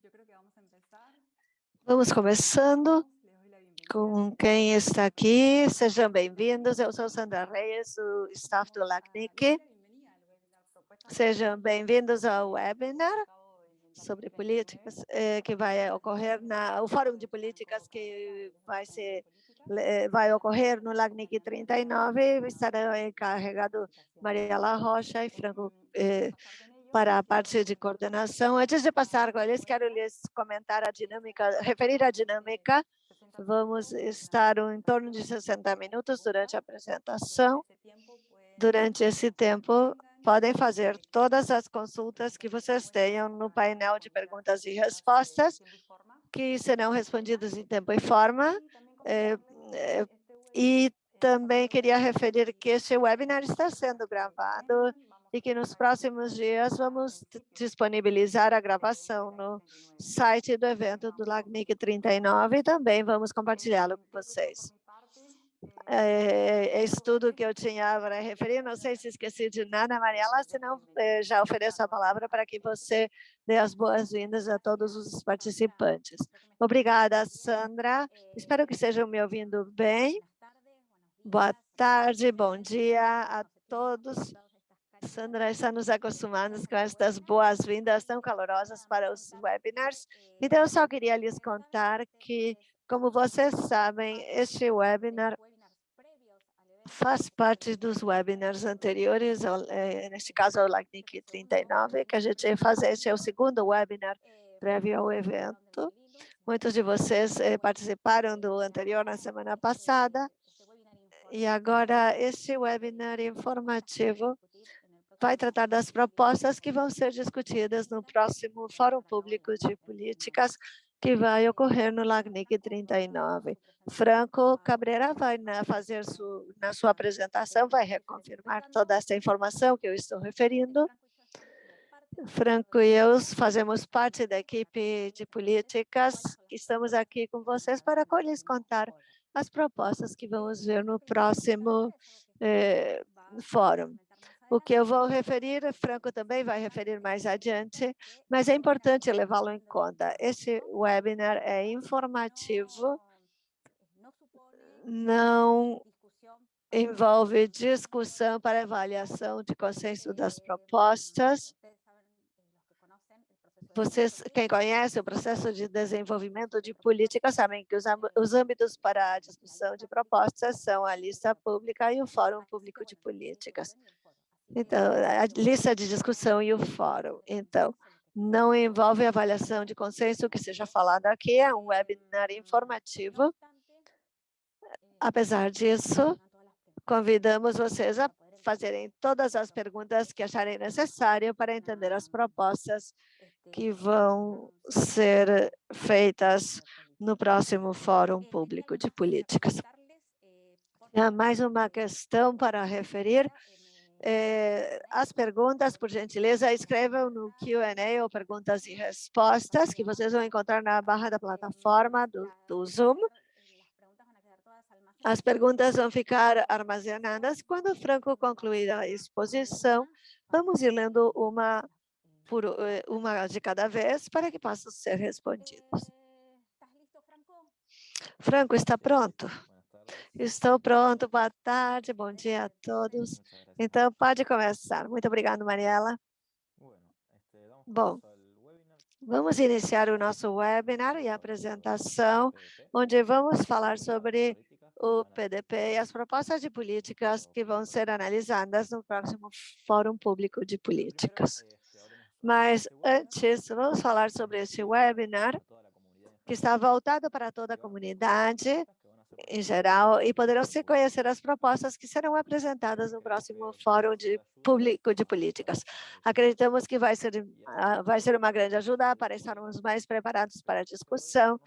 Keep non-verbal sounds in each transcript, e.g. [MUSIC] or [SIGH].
[LAUGHS] Vamos começando com quem está aqui. Sejam bem-vindos. Eu sou Sandra Reis, o staff do LACNIC. Sejam bem-vindos ao webinar sobre políticas eh, que vai ocorrer na o Fórum de Políticas que vai ser eh, vai ocorrer no LACNIC 39. Estarão encarregado Maria La Rocha e Franco eh, para a parte de coordenação. Antes de passar com eles, quero lhes comentar a dinâmica, referir a dinâmica. Vamos estar em torno de 60 minutos durante a apresentação. Durante esse tempo, podem fazer todas as consultas que vocês tenham no painel de perguntas e respostas, que serão respondidas em tempo e forma. É, é, e também queria referir que este webinar está sendo gravado e que nos próximos dias vamos disponibilizar a gravação no site do evento do LACNIC 39 e também vamos compartilhá-lo com vocês. É, isso tudo que eu tinha para referir. Não sei se esqueci de nada, Mariela, senão é, já ofereço a palavra para que você dê as boas-vindas a todos os participantes. Obrigada, Sandra. Espero que estejam me ouvindo bem. Boa tarde, bom dia a todos. Sandra está nos acostumando com estas boas-vindas tão calorosas para os webinars. Então, eu só queria lhes contar que, como vocês sabem, este webinar faz parte dos webinars anteriores, eh, neste caso, o LACNIC 39, que a gente faz. Este é o segundo webinar prévio ao evento. Muitos de vocês eh, participaram do anterior na semana passada. E agora, este webinar informativo vai tratar das propostas que vão ser discutidas no próximo Fórum Público de Políticas, que vai ocorrer no LACNIC 39. Franco Cabreira vai na, fazer su, na sua apresentação, vai reconfirmar toda essa informação que eu estou referindo. Franco e eu fazemos parte da equipe de políticas, estamos aqui com vocês para lhes contar as propostas que vamos ver no próximo eh, fórum. O que eu vou referir, Franco também vai referir mais adiante, mas é importante levá-lo em conta. Esse webinar é informativo, não envolve discussão para avaliação de consenso das propostas. Vocês, quem conhece o processo de desenvolvimento de política, sabem que os, os âmbitos para a discussão de propostas são a lista pública e o Fórum Público de Políticas. Então, a lista de discussão e o fórum. Então, não envolve avaliação de consenso que seja falado aqui, é um webinar informativo. Apesar disso, convidamos vocês a fazerem todas as perguntas que acharem necessário para entender as propostas que vão ser feitas no próximo Fórum Público de Políticas. Há mais uma questão para referir as perguntas, por gentileza, escrevam no Q&A ou perguntas e respostas, que vocês vão encontrar na barra da plataforma do, do Zoom. As perguntas vão ficar armazenadas. Quando o Franco concluir a exposição, vamos ir lendo uma, por, eh, uma de cada vez para que possam ser respondidas. Franco, está pronto? Estou pronto, boa tarde, bom dia a todos. Então, pode começar. Muito obrigado, Mariela. Bom, vamos iniciar o nosso webinar e apresentação, onde vamos falar sobre o PDP e as propostas de políticas que vão ser analisadas no próximo Fórum Público de Políticas. Mas antes, vamos falar sobre esse webinar, que está voltado para toda a comunidade, em geral e poderão se conhecer as propostas que serão apresentadas no próximo Fórum de Público de Políticas. Acreditamos que vai ser, ah, vai ser uma grande ajuda para estarmos mais preparados para a discussão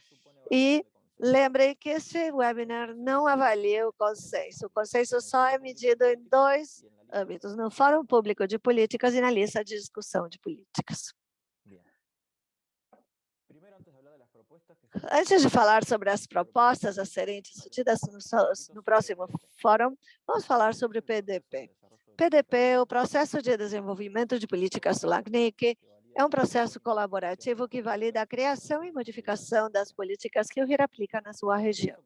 e lembrem que este webinar não avalia o consenso. O consenso só é medido em dois âmbitos, no Fórum Público de Políticas e na lista de discussão de políticas. Antes de falar sobre as propostas a serem discutidas no, no próximo fórum, vamos falar sobre o PDP. PDP, o Processo de Desenvolvimento de Políticas do LACNIC, é um processo colaborativo que valida a criação e modificação das políticas que o RIR aplica na sua região.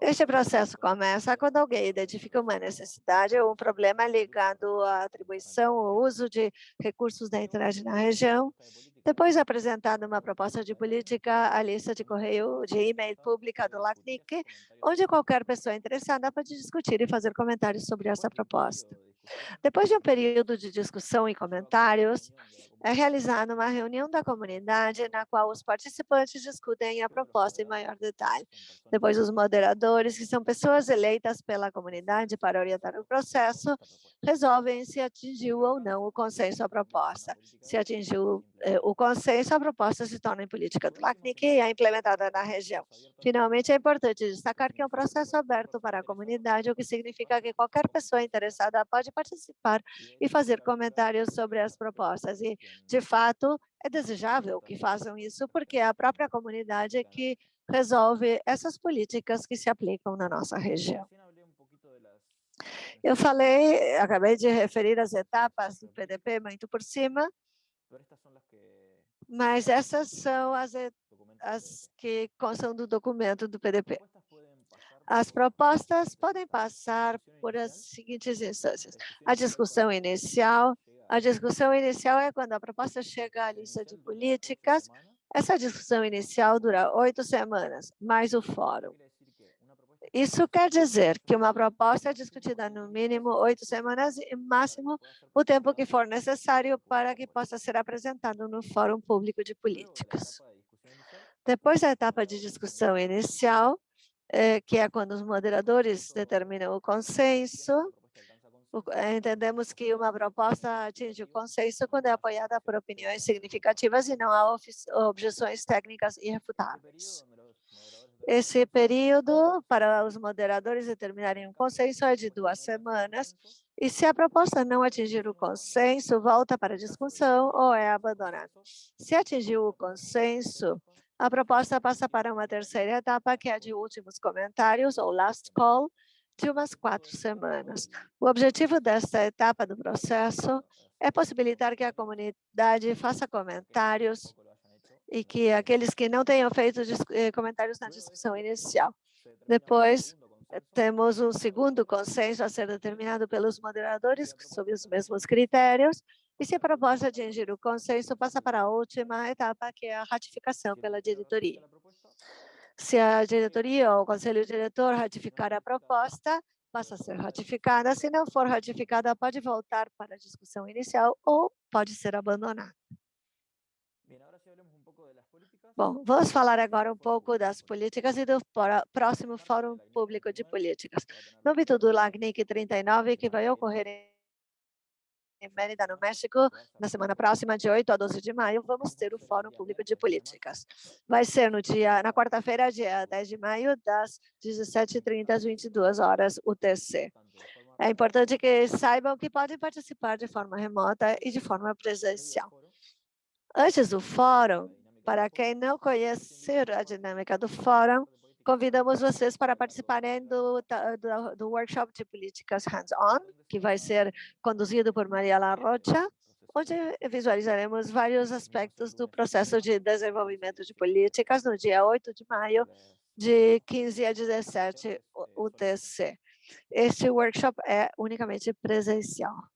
Este processo começa quando alguém identifica uma necessidade ou um problema ligado à atribuição ou uso de recursos da internet na região, depois de apresentada uma proposta de política, a lista de correio de e-mail pública do LACNIC, onde qualquer pessoa interessada pode discutir e fazer comentários sobre essa proposta. Depois de um período de discussão e comentários, é realizada uma reunião da comunidade na qual os participantes discutem a proposta em maior detalhe. Depois, os moderadores, que são pessoas eleitas pela comunidade para orientar o processo, resolvem se atingiu ou não o consenso à proposta. Se atingiu eh, o consenso, a proposta se torna em política do LACNIC e é implementada na região. Finalmente, é importante destacar que é um processo aberto para a comunidade, o que significa que qualquer pessoa interessada pode participar e fazer comentários sobre as propostas. E de fato, é desejável que façam isso, porque é a própria comunidade que resolve essas políticas que se aplicam na nossa região. Eu falei, acabei de referir as etapas do PDP muito por cima, mas essas são as, as que constam do documento do PDP. As propostas podem passar por as seguintes instâncias. A discussão inicial, a discussão inicial é quando a proposta chega à lista de políticas. Essa discussão inicial dura oito semanas, mais o fórum. Isso quer dizer que uma proposta é discutida no mínimo oito semanas e máximo o tempo que for necessário para que possa ser apresentado no Fórum Público de Políticas. Depois da etapa de discussão inicial, que é quando os moderadores determinam o consenso, eh, entendemos que uma proposta atinge o consenso quando é apoiada por opiniões significativas e não há objeções técnicas irrefutáveis. Esse período para os moderadores determinarem um consenso é de duas semanas, e se a proposta não atingir o consenso, volta para discussão ou é abandonada. Se atingiu o consenso, a proposta passa para uma terceira etapa, que é de últimos comentários, ou last call, de umas quatro semanas. O objetivo desta etapa do processo é possibilitar que a comunidade faça comentários e que aqueles que não tenham feito eh, comentários na discussão inicial. Depois, temos um segundo consenso a ser determinado pelos moderadores, sob os mesmos critérios, e se a proposta atingir o consenso, passa para a última etapa, que é a ratificação pela diretoria. Se a diretoria ou o conselho diretor ratificar a proposta, passa a ser ratificada. Se não for ratificada, pode voltar para a discussão inicial ou pode ser abandonada. Bom, vamos falar agora um pouco das políticas e do próximo Fórum Público de Políticas. No âmbito do LACNIC 39, que vai ocorrer em em Mérida, no México, na semana próxima, de 8 a 12 de maio, vamos ter o Fórum Público de Políticas. Vai ser no dia, na quarta-feira, dia 10 de maio, das 17h30 às 22 horas UTC. É importante que saibam que podem participar de forma remota e de forma presencial. Antes do fórum, para quem não conhecer a dinâmica do fórum, Convidamos vocês para participarem do, do, do workshop de políticas hands-on, que vai ser conduzido por Maria La Rocha, onde visualizaremos vários aspectos do processo de desenvolvimento de políticas no dia 8 de maio, de 15 a 17 UTC. Este workshop é unicamente presencial.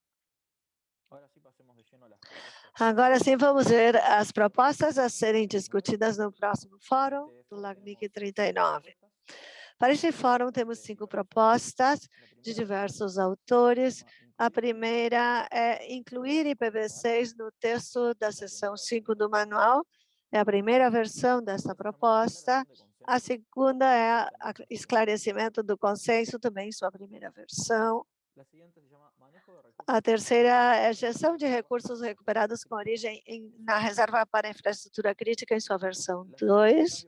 Agora sim, vamos ver as propostas a serem discutidas no próximo fórum do LACNIC 39. Para este fórum, temos cinco propostas de diversos autores. A primeira é incluir IPv6 no texto da seção 5 do manual. É a primeira versão dessa proposta. A segunda é esclarecimento do consenso, também sua primeira versão. A terceira é gestão de recursos recuperados com origem em, na reserva para infraestrutura crítica em sua versão 2.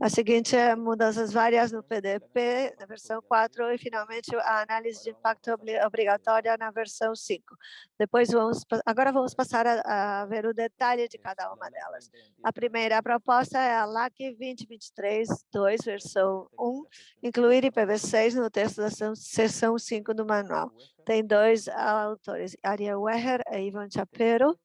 A seguinte é mudanças várias no PDP, na versão 4, e finalmente a análise de impacto obrigatória na versão 5. Depois vamos, agora vamos passar a, a ver o detalhe de cada uma delas. A primeira proposta é a LAC 2023-2, versão 1, incluir IPv6 no texto da seção 5 do manual. Tem dois autores, Ariel Weher e Ivan Chapero,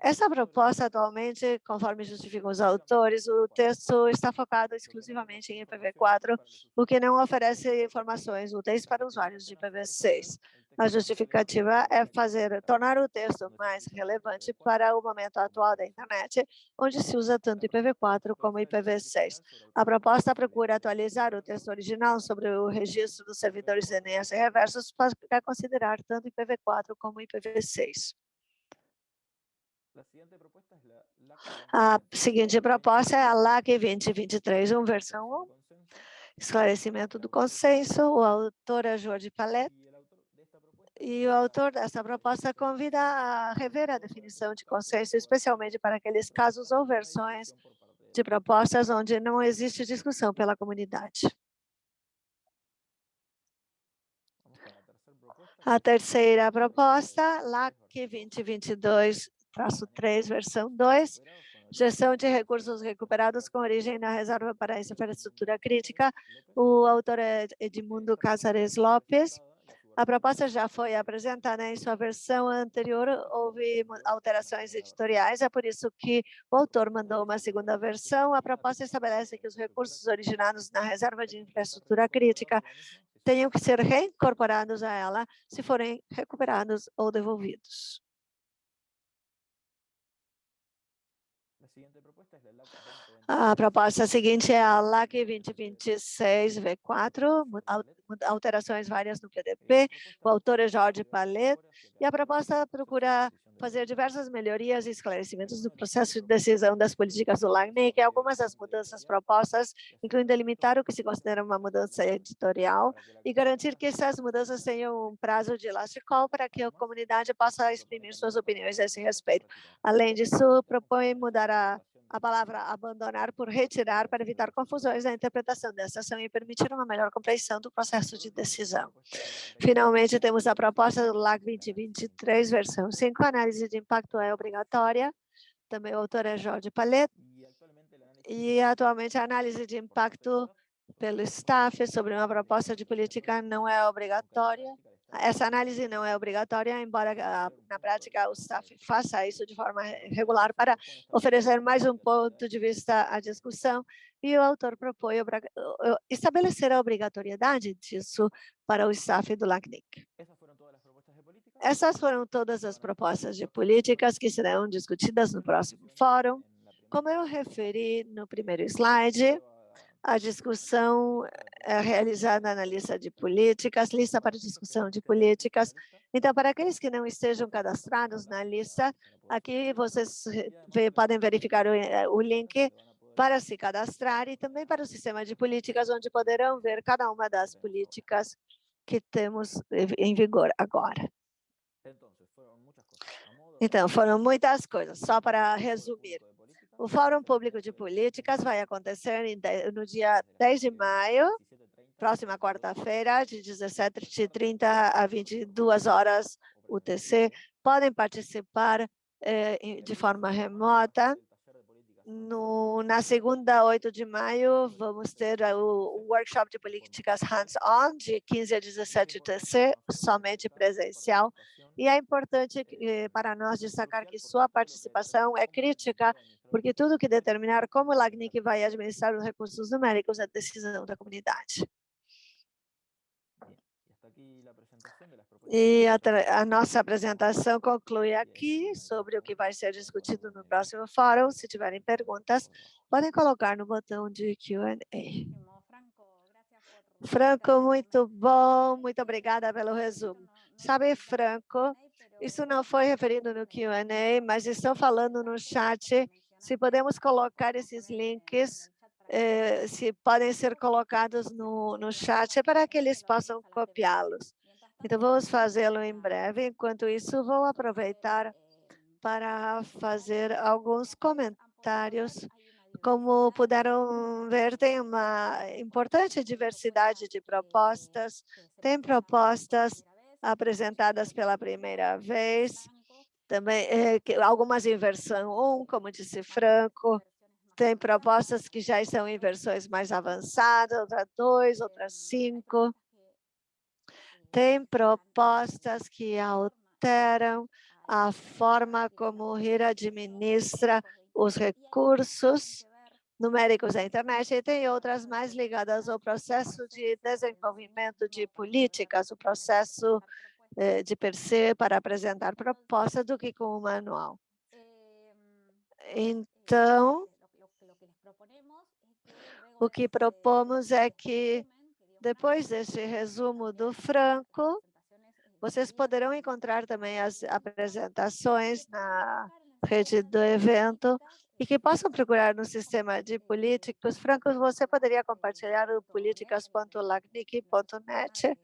Essa proposta, atualmente, conforme justificam os autores, o texto está focado exclusivamente em IPv4, o que não oferece informações úteis para usuários de IPv6. A justificativa é fazer, tornar o texto mais relevante para o momento atual da internet, onde se usa tanto IPv4 como IPv6. A proposta procura atualizar o texto original sobre o registro dos servidores DNS reversos para considerar tanto IPv4 como IPv6. A seguinte proposta é a LAC 2023, versão 1, esclarecimento do consenso, o autor é Jorge Palet, e o autor dessa proposta convida a rever a definição de consenso, especialmente para aqueles casos ou versões de propostas onde não existe discussão pela comunidade. A terceira proposta, LAC 2022-3, versão 2, gestão de recursos recuperados com origem na reserva para infraestrutura crítica. O autor é Edmundo Casares Lopes. A proposta já foi apresentada em sua versão anterior, houve alterações editoriais, é por isso que o autor mandou uma segunda versão. A proposta estabelece que os recursos originados na reserva de infraestrutura crítica tenham que ser reincorporados a ela se forem recuperados ou devolvidos. A proposta seguinte é a LAC 2026 V4, alterações várias no PDP. O autor é Jorge Palet e a proposta procura fazer diversas melhorias e esclarecimentos no processo de decisão das políticas do LACNIC. Algumas das mudanças propostas incluem delimitar o que se considera uma mudança editorial e garantir que essas mudanças tenham um prazo de last call para que a comunidade possa exprimir suas opiniões a esse respeito. Além disso, propõe mudar a a palavra abandonar por retirar para evitar confusões na interpretação dessa ação e permitir uma melhor compreensão do processo de decisão. Finalmente, temos a proposta do LAC 2023, versão 5, a análise de impacto é obrigatória, também o autor é Jorge Palet, e atualmente a análise de impacto pelo staff sobre uma proposta de política não é obrigatória, essa análise não é obrigatória, embora ah, na prática o staff faça isso de forma regular para oferecer mais um ponto de vista à discussão, e o autor propõe estabelecer a obrigatoriedade disso para o staff do LACNIC. Essas foram todas as propostas de políticas que serão discutidas no próximo fórum. Como eu referi no primeiro slide, a discussão é realizada na lista de políticas, lista para discussão de políticas. Então, para aqueles que não estejam cadastrados na lista, aqui vocês podem verificar o, eh, o link para se cadastrar e também para o sistema de políticas, onde poderão ver cada uma das políticas que temos em vigor agora. Então, foram muitas coisas, só para resumir. O Fórum Público de Políticas vai acontecer no dia 10 de maio, próxima quarta-feira, de 17h30 a 22 horas UTC. Podem participar eh, de forma remota. No, na segunda, 8 de maio, vamos ter o, o workshop de políticas hands-on, de 15 a 17 UTC, somente presencial. E é importante eh, para nós destacar que sua participação é crítica porque tudo que determinar como o LACNIC vai administrar os recursos numéricos é decisão da comunidade. E a, a, nossa apresentação conclui aqui sobre o que vai ser discutido no próximo fórum. Se tiverem perguntas, podem colocar no botão de Q&A. Franco, muito bom, muito obrigada pelo resumo. Sabe, Franco, isso não foi referido no Q&A, mas estão falando no chat. Se podemos colocar esses links, eh, se podem ser colocados no, no chat para que eles possam copiá-los. Então, vamos fazê-lo em breve. Enquanto isso, vou aproveitar para fazer alguns comentários. Como puderam ver, tem uma importante diversidade de propostas. Tem propostas apresentadas pela primeira vez, também é, algumas em versão 1, como disse Franco, tem propostas que já estão em versões mais avançadas, outras 2, outras 5. Tem propostas que alteram a forma como o RIR administra os recursos numéricos da internet e tem outras mais ligadas ao processo de desenvolvimento de políticas, o processo eh, de per se para apresentar propostas do que com o manual. Então, o que propomos é que, depois deste resumo do Franco, vocês poderão encontrar também as apresentações na rede do evento e que possam procurar no sistema de políticos. Franco, você poderia compartilhar o políticas.lacnic.net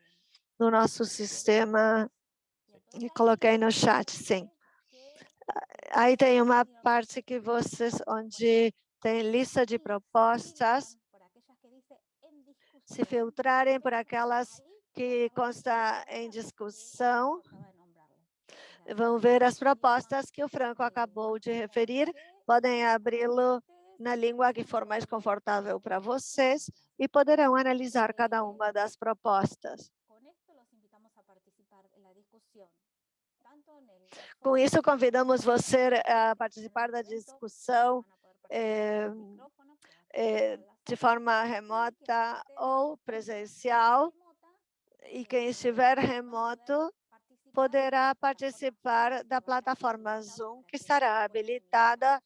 no nosso sistema e coloquei no chat, sim. Aí tem uma parte que vocês, onde tem lista de propostas, se filtrarem por aquelas que consta em discussão, vão ver as propostas que o Franco acabou de referir, podem abri-lo na língua que for mais confortável para vocês e poderão analisar cada uma das propostas. Com isso, convidamos você a participar da discussão é, é, de forma remota ou presencial, e quem estiver remoto poderá participar da plataforma Zoom, que estará habilitada,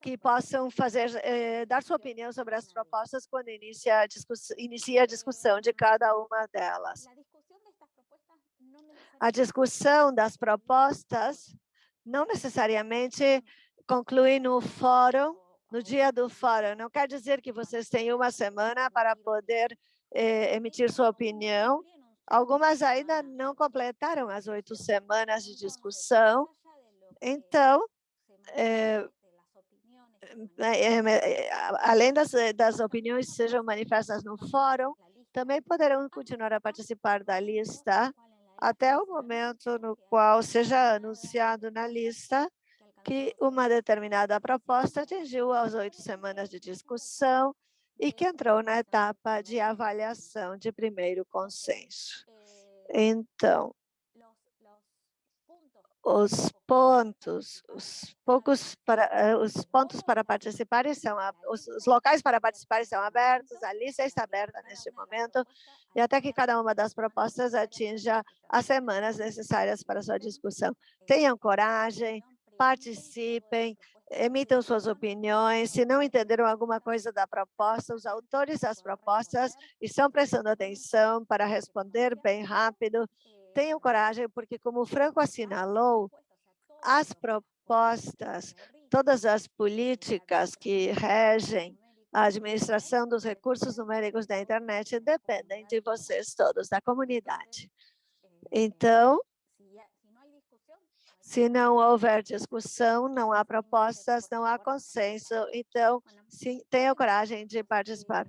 que possam fazer, eh, dar sua opinião sobre as propostas quando inicia a, inicia a discussão de cada uma delas. A discussão das propostas não necessariamente conclui no fórum, no dia do fórum. Não quer dizer que vocês têm uma semana para poder eh, emitir sua opinião. Algumas ainda não completaram as oito semanas de discussão. Então, eh, eh, além das, das opiniões que sejam manifestas no fórum, também poderão continuar a participar da lista até o momento no qual seja anunciado na lista que uma determinada proposta atingiu as oito semanas de discussão e que entrou na etapa de avaliação de primeiro consenso. Então, os pontos, os poucos para, eh, os pontos para participar são, os, os locais para participar estão abertos, a lista está aberta neste momento, e até que cada uma das propostas atinja as semanas necessárias para sua discussão. Tenham coragem, participem, emitam suas opiniões. Se não entenderam alguma coisa da proposta, os autores das propostas estão prestando atenção para responder bem rápido. Tenham coragem, porque como o Franco assinalou, as propostas, todas as políticas que regem a administração dos recursos numéricos da internet dependem de vocês todos, da comunidade. Então, se não houver discussão, não há propostas, não há consenso. Então, sim, tenha coragem de participar.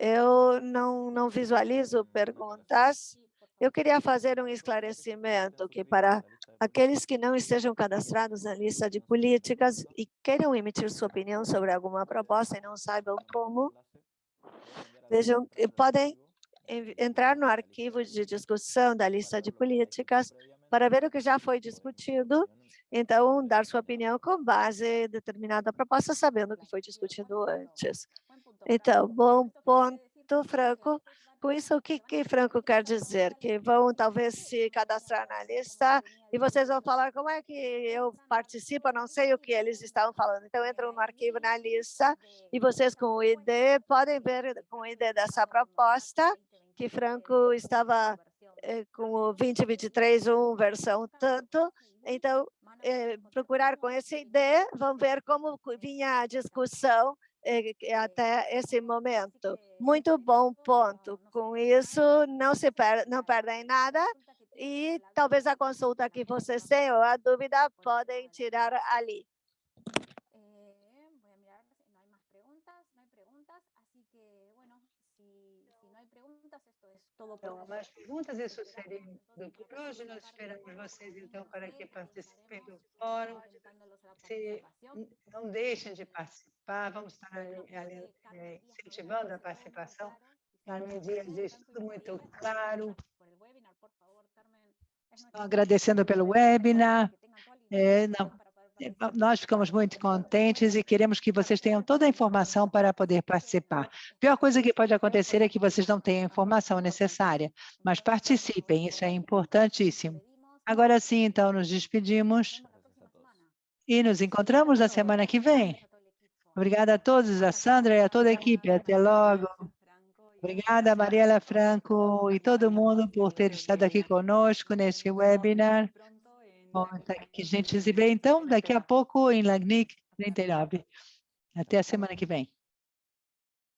Eu não, não visualizo perguntas. Eu queria fazer um esclarecimento que para aqueles que não estejam cadastrados na lista de políticas e queiram emitir sua opinião sobre alguma proposta e não saibam como, vejam, podem entrar no arquivo de discussão da lista de políticas para ver o que já foi discutido, então dar sua opinião com base em determinada proposta, sabendo o que foi discutido antes. Então, bom ponto, Franco. Com isso, o que, que Franco quer dizer? Que vão talvez se cadastrar na lista e vocês vão falar como é que eu participo, não sei o que eles estavam falando. Então, entram no arquivo na lista e vocês com o ID podem ver com o ID dessa proposta que Franco estava com o 2023, um versão tanto. Então, eh, procurar com esse ID, vão ver como vinha a discussão eh, até esse momento. Muito bom ponto. Com isso, não se per não perdem nada e talvez a consulta que vocês tenham, a dúvida, podem tirar ali. Então, mais perguntas, isso seria do por hoje. Nós esperamos vocês, então, para que participem do fórum. Se não deixem de participar, vamos estar é, incentivando a participação. A Media diz tudo muito claro. Estão agradecendo pelo webinar. É, não, é, nós ficamos muito contentes e queremos que vocês tenham toda a informação para poder participar. A pior coisa que pode acontecer é que vocês não tenham a informação necessária, mas participem, isso é importantíssimo. Agora sim, então, nos despedimos e nos encontramos na semana que vem. Obrigada a todos, a Sandra e a toda a equipe. Até logo. Obrigada, Mariela Franco e todo mundo por ter estado aqui conosco neste webinar. Bom, tá que a gente então, daqui a pouco em Lagnic 39. Até a semana que vem.